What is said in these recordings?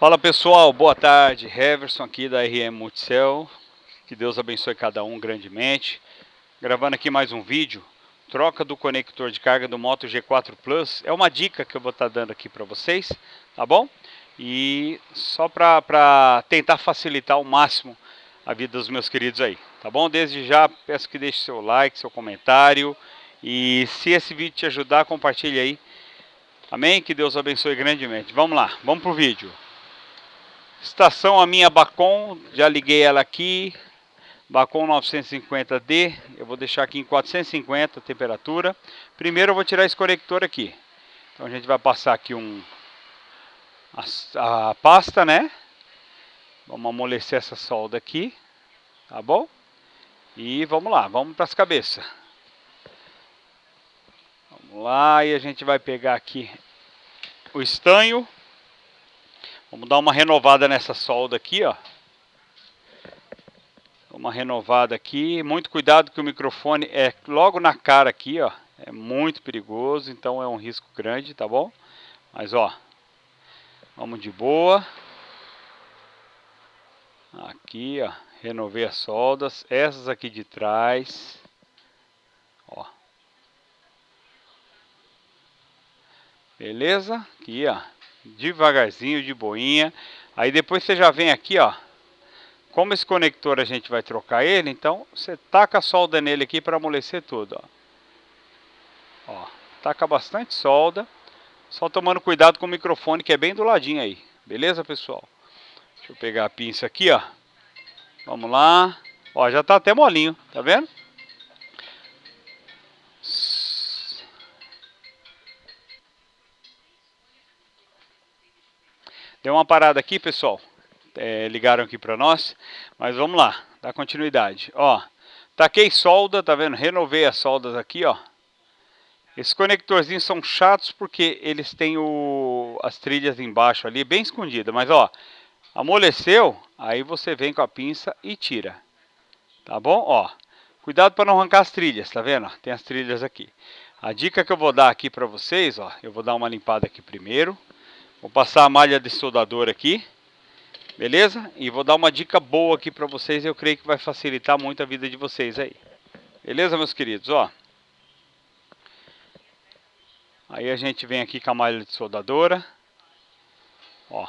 Fala pessoal, boa tarde, Heverson aqui da RM Multicel, que Deus abençoe cada um grandemente. Gravando aqui mais um vídeo, troca do conector de carga do Moto G4 Plus, é uma dica que eu vou estar tá dando aqui para vocês, tá bom? E só para tentar facilitar ao máximo a vida dos meus queridos aí, tá bom? Desde já peço que deixe seu like, seu comentário e se esse vídeo te ajudar, compartilhe aí. Amém? Que Deus abençoe grandemente. Vamos lá, vamos pro vídeo. Estação a minha Bacon, já liguei ela aqui, Bacon 950D, eu vou deixar aqui em 450 a temperatura. Primeiro eu vou tirar esse conector aqui. Então a gente vai passar aqui um a, a pasta, né? Vamos amolecer essa solda aqui, tá bom? E vamos lá, vamos para as cabeças. Vamos lá, e a gente vai pegar aqui o estanho. Vamos dar uma renovada nessa solda aqui, ó. Uma renovada aqui. Muito cuidado que o microfone é logo na cara aqui, ó. É muito perigoso, então é um risco grande, tá bom? Mas, ó. Vamos de boa. Aqui, ó. Renovei as soldas. Essas aqui de trás. Ó. Beleza? Aqui, ó devagarzinho, de boinha. Aí depois você já vem aqui, ó. Como esse conector a gente vai trocar ele, então você taca a solda nele aqui para amolecer tudo, ó. Ó, taca bastante solda. Só tomando cuidado com o microfone que é bem do ladinho aí. Beleza, pessoal? Deixa eu pegar a pinça aqui, ó. Vamos lá. Ó, já tá até molinho, tá vendo? Deu uma parada aqui, pessoal. É, ligaram aqui para nós. Mas vamos lá, dá continuidade. Ó, taquei solda, tá vendo? Renovei as soldas aqui, ó. Esses conectorzinhos são chatos porque eles têm o, as trilhas embaixo ali, bem escondida. Mas ó, amoleceu, aí você vem com a pinça e tira. Tá bom? Ó, cuidado para não arrancar as trilhas, tá vendo? Tem as trilhas aqui. A dica que eu vou dar aqui para vocês, ó, eu vou dar uma limpada aqui primeiro. Vou passar a malha de soldador aqui. Beleza? E vou dar uma dica boa aqui para vocês. Eu creio que vai facilitar muito a vida de vocês aí. Beleza, meus queridos? Ó. Aí a gente vem aqui com a malha de soldadora. Ó.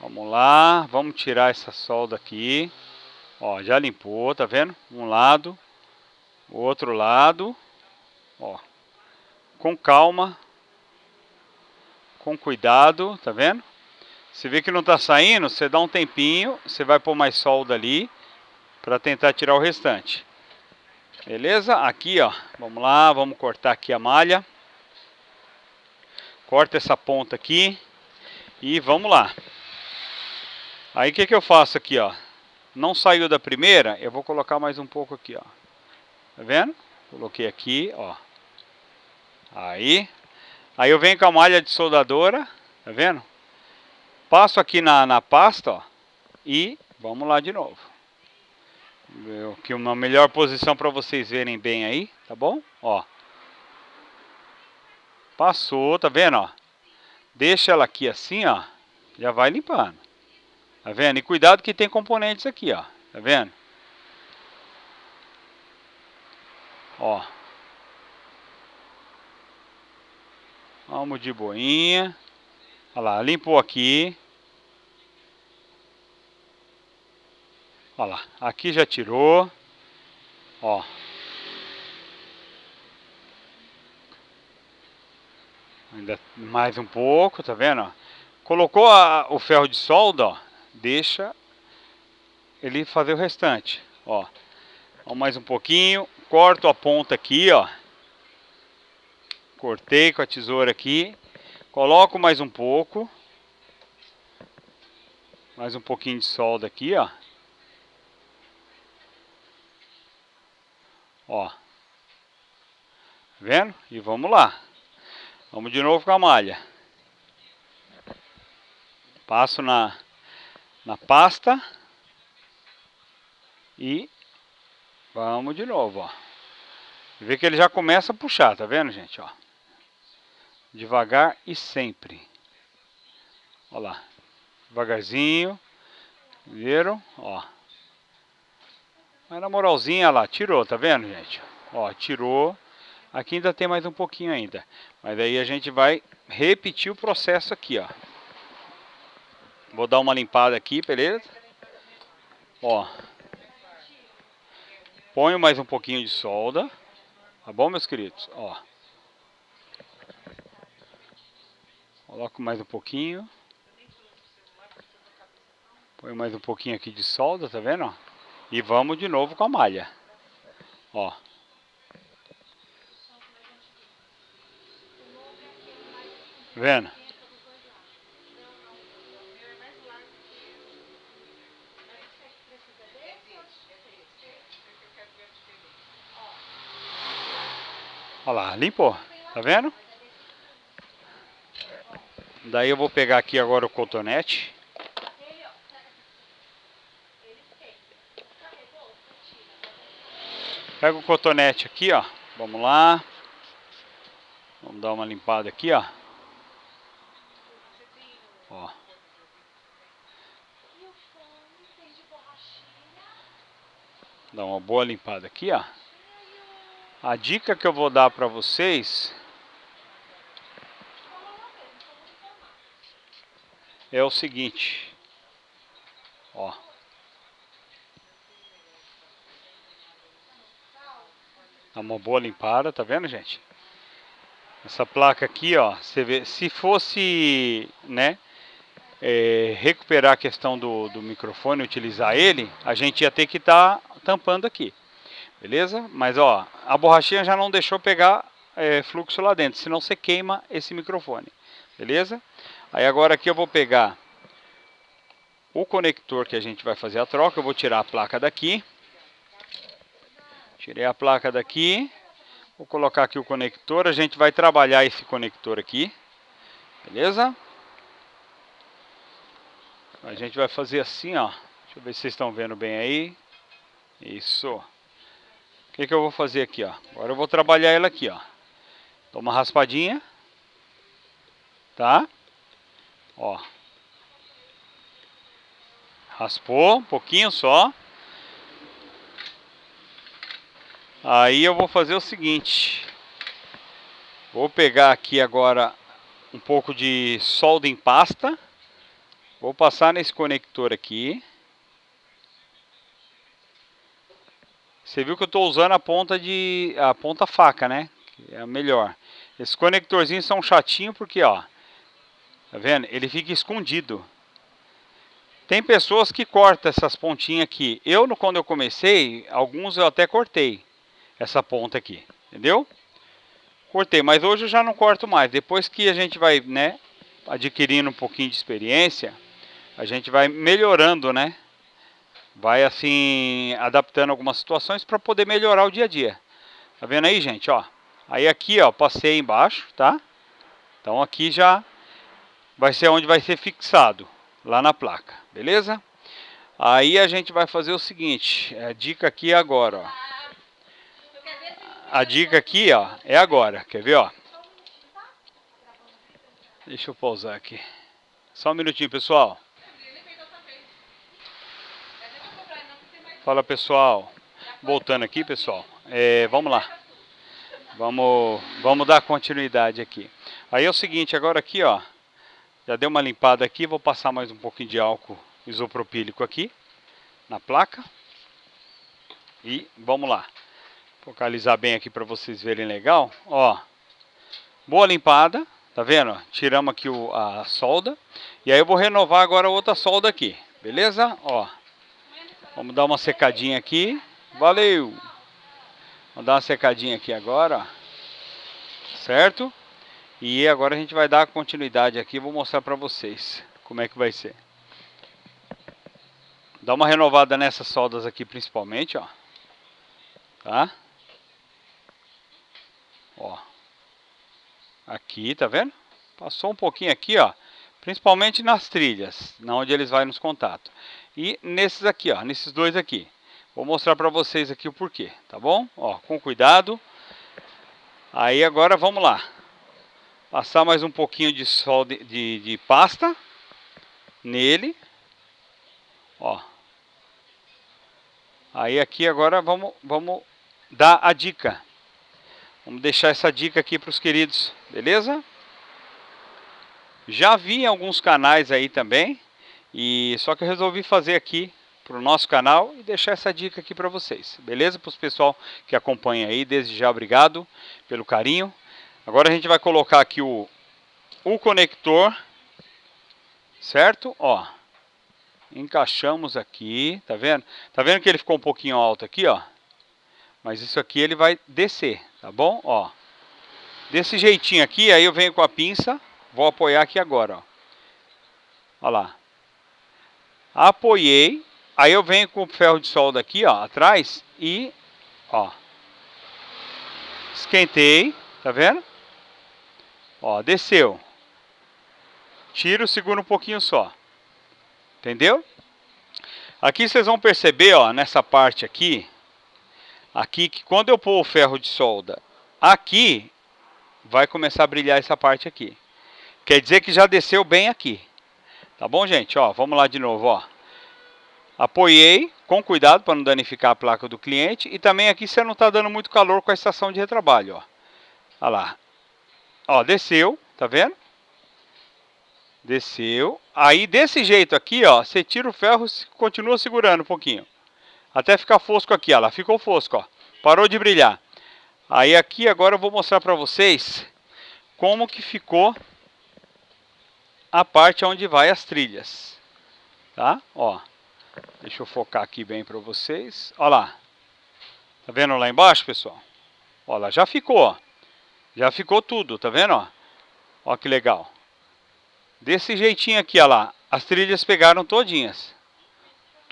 Vamos lá. Vamos tirar essa solda aqui. Ó, já limpou, tá vendo? Um lado. O outro lado. Ó. Com calma com cuidado, tá vendo? Se vê que não tá saindo, você dá um tempinho, você vai pôr mais solda ali para tentar tirar o restante. Beleza? Aqui, ó, vamos lá, vamos cortar aqui a malha. Corta essa ponta aqui e vamos lá. Aí o que que eu faço aqui, ó? Não saiu da primeira, eu vou colocar mais um pouco aqui, ó. Tá vendo? Coloquei aqui, ó. Aí, Aí eu venho com a malha de soldadora, tá vendo? Passo aqui na, na pasta, ó, e vamos lá de novo. Que uma melhor posição para vocês verem bem aí, tá bom? Ó. Passou, tá vendo, ó? Deixa ela aqui assim, ó, já vai limpando. Tá vendo? E cuidado que tem componentes aqui, ó. Tá vendo? Ó. Vamos de boinha. Olha lá, limpou aqui. Olha lá, aqui já tirou. Ó. Ainda mais um pouco, tá vendo? Colocou a, o ferro de solda, ó. Deixa ele fazer o restante, ó. Vamos mais um pouquinho. Corto a ponta aqui, ó. Cortei com a tesoura aqui. Coloco mais um pouco. Mais um pouquinho de solda aqui, ó. Ó. Vendo? E vamos lá. Vamos de novo com a malha. Passo na, na pasta. E vamos de novo, ó. Vê que ele já começa a puxar, tá vendo, gente? Ó. Devagar e sempre. Ó lá. Devagarzinho. Viram? Ó. Mas na moralzinha lá, tirou, tá vendo, gente? Ó, tirou. Aqui ainda tem mais um pouquinho ainda. Mas aí a gente vai repetir o processo aqui, ó. Vou dar uma limpada aqui, beleza? Ó. Ponho mais um pouquinho de solda. Tá bom, meus queridos? Ó. Coloco mais um pouquinho. Põe mais um pouquinho aqui de solda, tá vendo? E vamos de novo com a malha. Ó. Vendo? Olha lá, limpou. Tá vendo? Daí eu vou pegar aqui agora o cotonete. Pega o cotonete aqui, ó. Vamos lá. Vamos dar uma limpada aqui, ó. Ó. Dá uma boa limpada aqui, ó. A dica que eu vou dar para vocês é o seguinte, ó. Dá uma boa limpada, tá vendo, gente? Essa placa aqui, ó, você vê, se fosse, né, é, recuperar a questão do, do microfone, utilizar ele, a gente ia ter que estar tá tampando aqui, beleza? Mas, ó, a borrachinha já não deixou pegar é, fluxo lá dentro, senão você queima esse microfone, beleza? Aí agora aqui eu vou pegar o conector que a gente vai fazer a troca, eu vou tirar a placa daqui. Tirei a placa daqui. Vou colocar aqui o conector, a gente vai trabalhar esse conector aqui. Beleza? A gente vai fazer assim, ó. Deixa eu ver se vocês estão vendo bem aí. Isso. O que, que eu vou fazer aqui, ó? Agora eu vou trabalhar ela aqui, ó. Dou uma raspadinha. Tá? Ó. Raspou um pouquinho só. Aí eu vou fazer o seguinte. Vou pegar aqui agora um pouco de solda em pasta. Vou passar nesse conector aqui. Você viu que eu estou usando a ponta de a ponta faca, né? É a melhor. Esses conectorzinhos são chatinhos porque, ó, Tá vendo? Ele fica escondido. Tem pessoas que cortam essas pontinhas aqui. Eu, quando eu comecei, alguns eu até cortei essa ponta aqui. Entendeu? Cortei, mas hoje eu já não corto mais. Depois que a gente vai, né, adquirindo um pouquinho de experiência, a gente vai melhorando, né? Vai assim, adaptando algumas situações para poder melhorar o dia a dia. Tá vendo aí, gente, ó? Aí aqui, ó, passei embaixo, tá? Então aqui já vai ser onde vai ser fixado, lá na placa, beleza? Aí a gente vai fazer o seguinte, a dica aqui é agora, ó. A dica aqui, ó, é agora, quer ver, ó? Deixa eu pausar aqui. Só um minutinho, pessoal. Fala, pessoal. Voltando aqui, pessoal. É, vamos lá. Vamos, vamos dar continuidade aqui. Aí é o seguinte, agora aqui, ó. Já deu uma limpada aqui, vou passar mais um pouquinho de álcool isopropílico aqui na placa. E vamos lá. Focalizar bem aqui para vocês verem legal. Ó, boa limpada, tá vendo? Tiramos aqui o, a solda. E aí eu vou renovar agora outra solda aqui, beleza? Ó, vamos dar uma secadinha aqui. Valeu! Vamos dar uma secadinha aqui agora, certo? E agora a gente vai dar continuidade aqui, vou mostrar para vocês como é que vai ser. Dá uma renovada nessas soldas aqui principalmente, ó. Tá? Ó. Aqui, tá vendo? Passou um pouquinho aqui, ó. Principalmente nas trilhas, na onde eles vão nos contatos. E nesses aqui, ó, nesses dois aqui. Vou mostrar para vocês aqui o porquê, tá bom? Ó, com cuidado. Aí agora vamos lá. Passar mais um pouquinho de sol de, de, de pasta. nele. Ó. Aí aqui agora vamos, vamos dar a dica. Vamos deixar essa dica aqui para os queridos, beleza? Já vi em alguns canais aí também, e só que eu resolvi fazer aqui para o nosso canal e deixar essa dica aqui para vocês, beleza? Para os pessoal que acompanha aí, desde já obrigado pelo carinho. Agora a gente vai colocar aqui o, o conector, certo? Ó, encaixamos aqui, tá vendo? Tá vendo que ele ficou um pouquinho alto aqui, ó? Mas isso aqui ele vai descer, tá bom? Ó, desse jeitinho aqui, aí eu venho com a pinça, vou apoiar aqui agora, ó. Ó lá. Apoiei, aí eu venho com o ferro de solda aqui, ó, atrás e, ó, esquentei, tá vendo? Ó, desceu. Tiro, segura um pouquinho só. Entendeu? Aqui vocês vão perceber, ó, nessa parte aqui, aqui que quando eu pôr o ferro de solda aqui, vai começar a brilhar essa parte aqui. Quer dizer que já desceu bem aqui. Tá bom, gente? Ó, vamos lá de novo, ó. Apoiei, com cuidado para não danificar a placa do cliente. E também aqui você não está dando muito calor com a estação de retrabalho, ó. Olha lá. Ó, desceu, tá vendo? Desceu. Aí desse jeito aqui, ó, você tira o ferro continua segurando um pouquinho. Até ficar fosco aqui, ó ficou fosco, ó. Parou de brilhar. Aí aqui agora eu vou mostrar para vocês como que ficou a parte onde vai as trilhas. Tá? Ó. Deixa eu focar aqui bem para vocês. Ó lá. Tá vendo lá embaixo, pessoal? Ó lá, já ficou, ó. Já ficou tudo, tá vendo, ó? Ó que legal. Desse jeitinho aqui, ó lá. As trilhas pegaram todinhas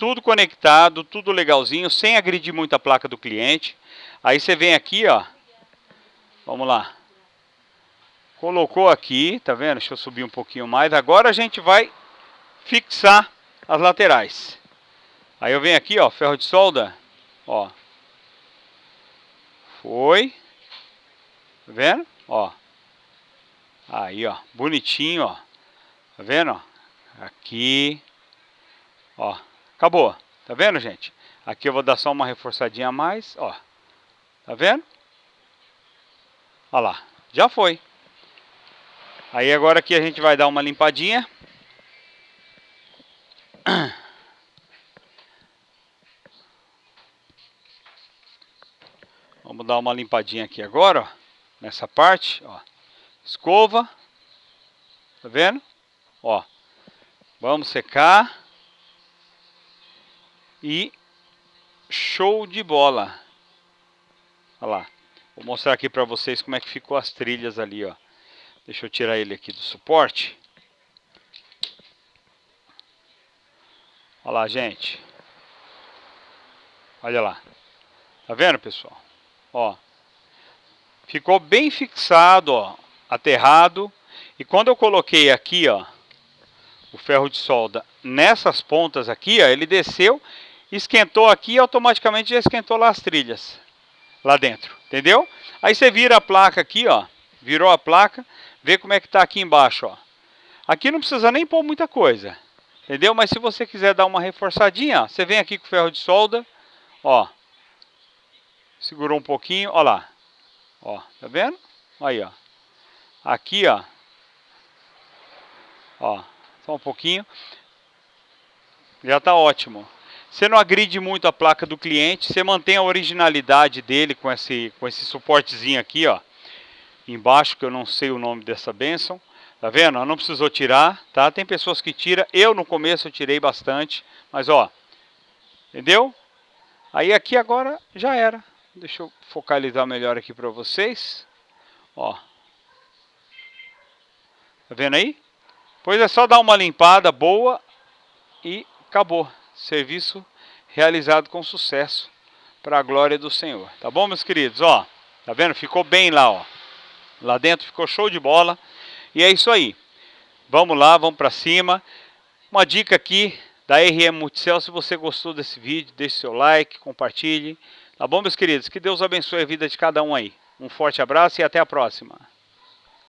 tudo conectado, tudo legalzinho, sem agredir muito a placa do cliente. Aí você vem aqui, ó. Vamos lá. Colocou aqui, tá vendo? Deixa eu subir um pouquinho mais. Agora a gente vai fixar as laterais. Aí eu venho aqui, ó, ferro de solda, ó. Foi. Tá vendo? Ó. Aí, ó, bonitinho, ó. Tá vendo, ó? Aqui. Ó. Acabou. Tá vendo, gente? Aqui eu vou dar só uma reforçadinha a mais, ó. Tá vendo? Olha lá. Já foi. Aí agora aqui a gente vai dar uma limpadinha. Vamos dar uma limpadinha aqui agora, ó. Nessa parte, ó. Escova. Tá vendo? Ó. Vamos secar. E show de bola. Olha lá. Vou mostrar aqui para vocês como é que ficou as trilhas ali, ó. Deixa eu tirar ele aqui do suporte. Olha lá, gente. Olha lá. Tá vendo, pessoal? Ó. Ficou bem fixado, ó. Aterrado. E quando eu coloquei aqui, ó. O ferro de solda nessas pontas aqui, ó. Ele desceu esquentou aqui e automaticamente já esquentou lá as trilhas, lá dentro, entendeu? Aí você vira a placa aqui, ó, virou a placa, vê como é que está aqui embaixo, ó. Aqui não precisa nem pôr muita coisa, entendeu? Mas se você quiser dar uma reforçadinha, ó, você vem aqui com o ferro de solda, ó, segurou um pouquinho, ó lá, ó, tá vendo? Aí, ó, aqui, ó, ó, só um pouquinho, já está ótimo. Você não agride muito a placa do cliente, você mantém a originalidade dele com esse, com esse suportezinho aqui, ó. Embaixo, que eu não sei o nome dessa benção. Tá vendo? Não precisou tirar, tá? Tem pessoas que tiram. Eu, no começo, eu tirei bastante. Mas, ó. Entendeu? Aí, aqui agora, já era. Deixa eu focalizar melhor aqui para vocês. Ó. Tá vendo aí? Pois é só dar uma limpada boa e acabou serviço realizado com sucesso para a glória do Senhor. Tá bom, meus queridos? Ó, tá vendo? Ficou bem lá, ó. Lá dentro ficou show de bola. E é isso aí. Vamos lá, vamos para cima. Uma dica aqui da RM Multicel, se você gostou desse vídeo, deixe seu like, compartilhe. Tá bom, meus queridos? Que Deus abençoe a vida de cada um aí. Um forte abraço e até a próxima.